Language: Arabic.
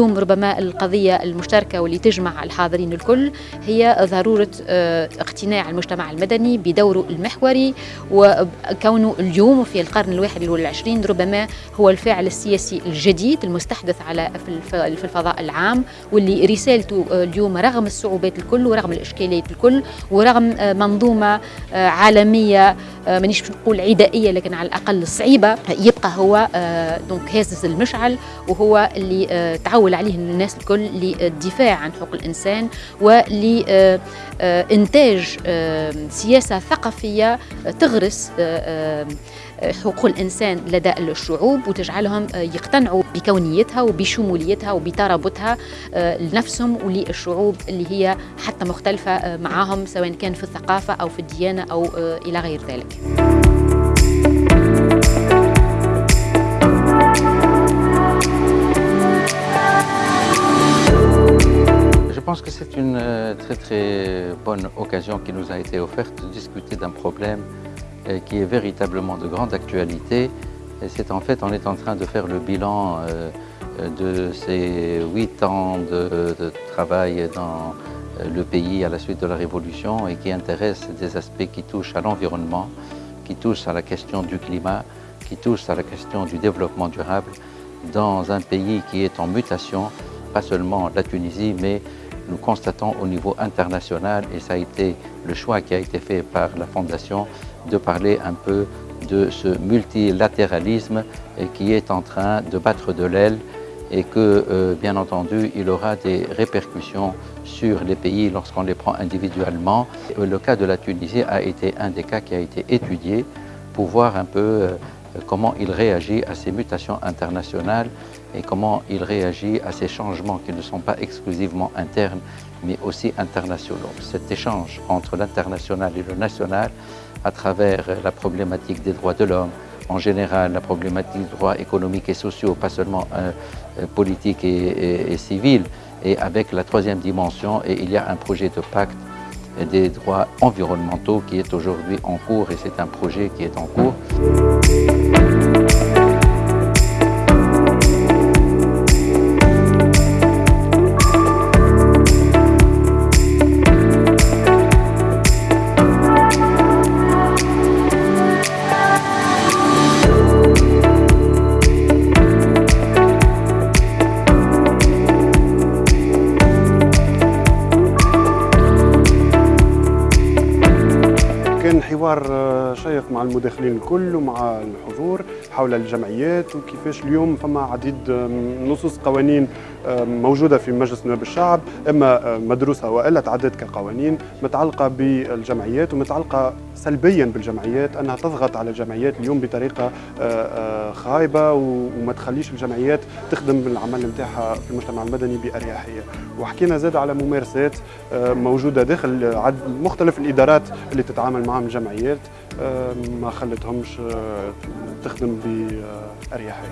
اليوم ربما القضية المشتركة واللي تجمع الحاضرين الكل هي ضرورة اقتناع المجتمع المدني بدوره المحوري وكونه اليوم في القرن الواحد والعشرين ربما هو الفاعل السياسي الجديد المستحدث على في الفضاء العام واللي رسالته اليوم رغم الصعوبات الكل ورغم الإشكاليات الكل ورغم منظومة عالمية مانيش نقول عدائية لكن على الأقل صعيبة. يبقى هو دونك هازز المشعل وهو اللي تعول عليه الناس الكل للدفاع عن حقوق الإنسان ولإنتاج سياسة ثقافية تغرس حقوق الإنسان لدى الشعوب وتجعلهم يقتنعوا بكونيتها وبشموليتها وبترابطها لنفسهم وللشعوب اللي هي حتى مختلفة معهم سواء كان في الثقافة أو في الديانة أو إلى غير ذلك. Je pense que c'est une très très bonne occasion qui nous a été offerte de discuter d'un problème qui est véritablement de grande actualité. Et c'est en fait, on est en train de faire le bilan de ces huit ans de, de, travail dans le pays à la suite de la Révolution et qui intéresse des aspects qui touchent à l'environnement, qui touchent à la question du climat, qui touchent à la question du développement durable dans un pays qui est en mutation, pas seulement la Tunisie, mais nous constatons au niveau international, et ça a été le choix qui a été fait par la Fondation, de parler un peu de ce multilatéralisme qui est en train de battre de l'aile et que, euh, bien entendu, il aura des répercussions sur les pays lorsqu'on les prend individuellement. Le cas de la Tunisie a été un des cas qui a été étudié pour voir un peu euh, comment il réagit à ces mutations internationales et comment il réagit à ces changements qui ne sont pas exclusivement internes, mais aussi internationaux. Cet échange entre l'international et le national à travers la problématique des droits de l'homme, en général la problématique des droits économiques et sociaux, pas seulement euh, politiques et, et, et civils, et avec la troisième dimension, et il y a un projet de pacte des droits environnementaux qui est aujourd'hui en cours, et c'est un projet qui est en cours. كان حوار شيق مع المداخلين الكل ومع الحضور حول الجمعيات وكيفاش اليوم فما عديد نصوص قوانين موجودة في مجلس نواب الشعب أما مدروسة والا تعدت كقوانين متعلقة بالجمعيات ومتعلقة سلبيا بالجمعيات أنها تضغط على الجمعيات اليوم بطريقة خايبة وما تخليش الجمعيات تخدم العمل نتاعها في المجتمع المدني بأريحية. وحكينا زاد على ممارسات موجودة داخل مختلف الإدارات اللي تتعامل معهم الجمعيات ما خلتهمش تخدم بأريحية.